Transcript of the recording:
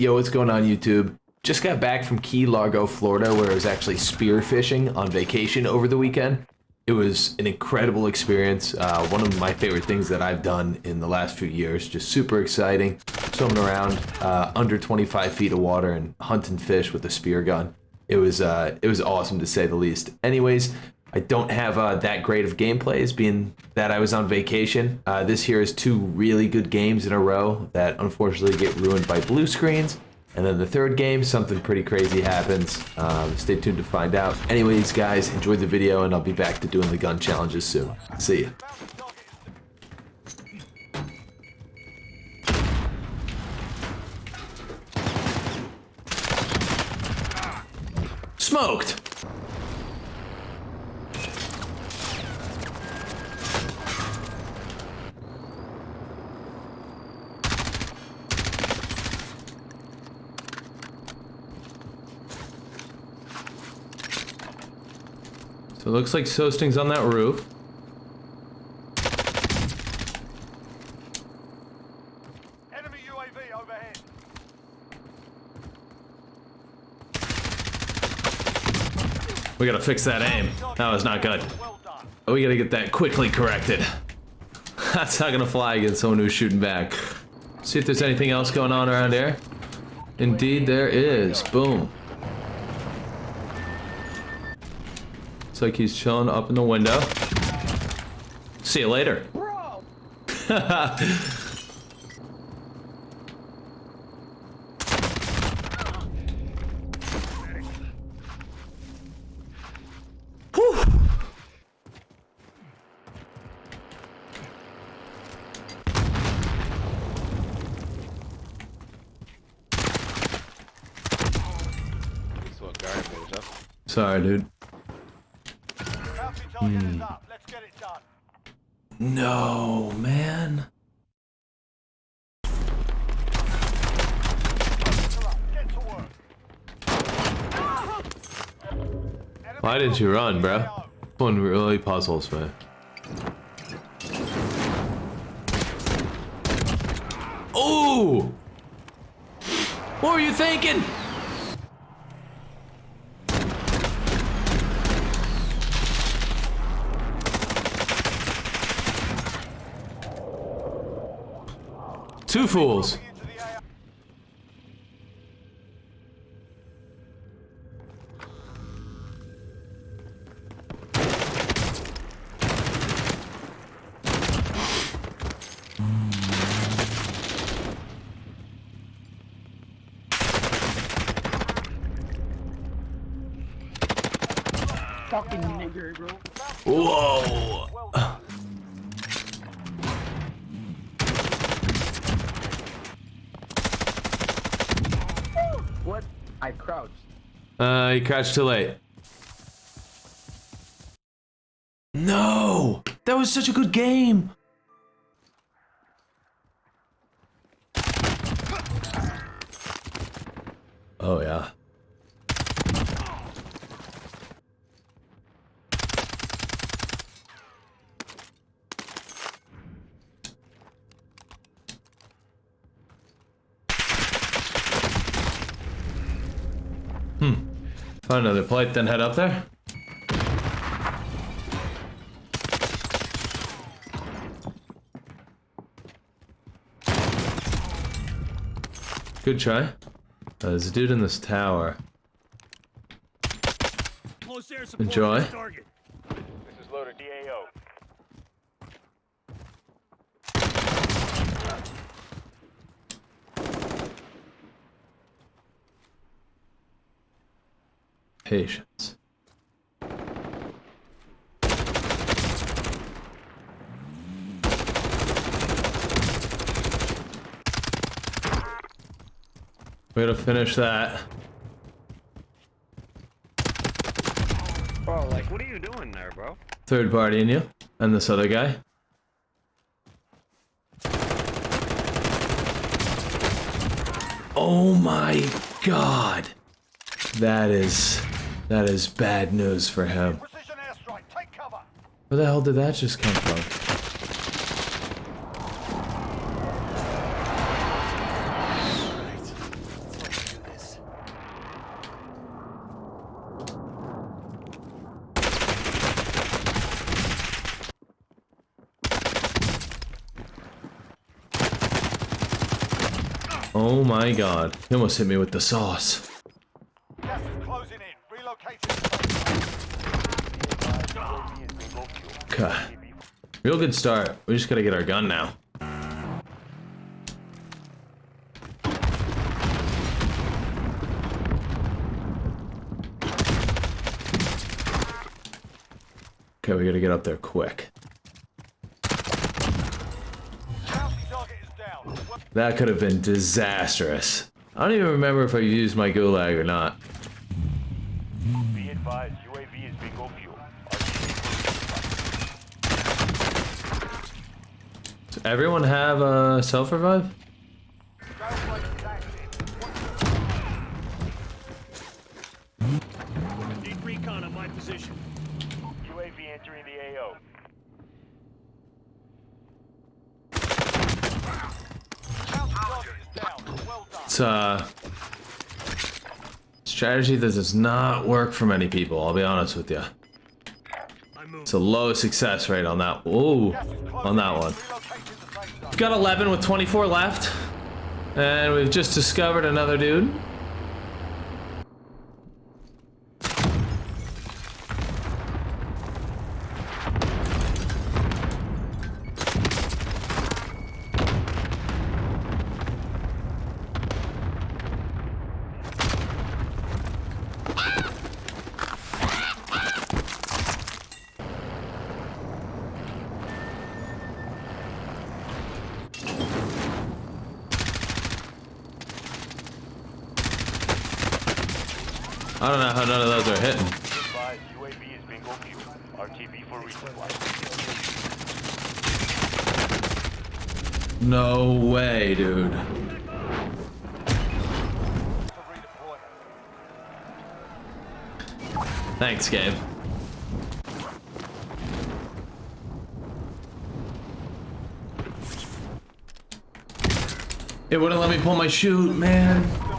Yo, what's going on YouTube? Just got back from Key Largo, Florida, where I was actually spearfishing on vacation over the weekend. It was an incredible experience. Uh, one of my favorite things that I've done in the last few years. Just super exciting. Swimming around uh, under 25 feet of water and hunting fish with a spear gun. It was uh, it was awesome to say the least. Anyways, I don't have uh, that great of gameplays, being that I was on vacation. Uh, this here is two really good games in a row that unfortunately get ruined by blue screens. And then the third game, something pretty crazy happens. Um, stay tuned to find out. Anyways, guys, enjoy the video, and I'll be back to doing the gun challenges soon. See ya. Smoked! It looks like Sosting's on that roof. Enemy UAV overhead. We gotta fix that aim. That was not good. We gotta get that quickly corrected. That's not gonna fly against someone who's shooting back. See if there's anything else going on around here. Indeed, there is. Boom. Looks like he's chilling up in the window. See you later. Whew. That's what garbage up. Sorry, dude. Bounty target is up. Let's get it done. No, man. Get to work. Why didn't you run, bro? One really puzzles me. Oh! What were you thinking? Two fools. Into the AR. fucking nigger, bro. Whoa! Well done. What? I crouched. Uh, you crouched too late. No! That was such a good game! Oh, yeah. Find another plate, then head up there. Good try. Uh, there's a dude in this tower. Enjoy. This is loaded DAO. Patience. We gotta finish that. Bro, like, what are you doing there, bro? Third party in you. And this other guy. Oh my god. That is... That is bad news for him. Where the hell did that just come from? Oh my god. He almost hit me with the sauce. Okay. Real good start. We just gotta get our gun now. Okay, we gotta get up there quick. That could have been disastrous. I don't even remember if I used my gulag or not. Be advised, UAV is bingo fuel. Does everyone have a self revive? Trailblazer is active. Need recon on my position. UAV entering the AO. Bounty target is down. Well done. It's uh strategy that does not work for many people, I'll be honest with you. It's a low success rate on that. Ooh, on that one. We've. Got 11 with 24 left. And we've just discovered another dude. I don't know how none of those are hitting. No way, dude. Thanks, Gabe. It wouldn't let me pull my shoot, man.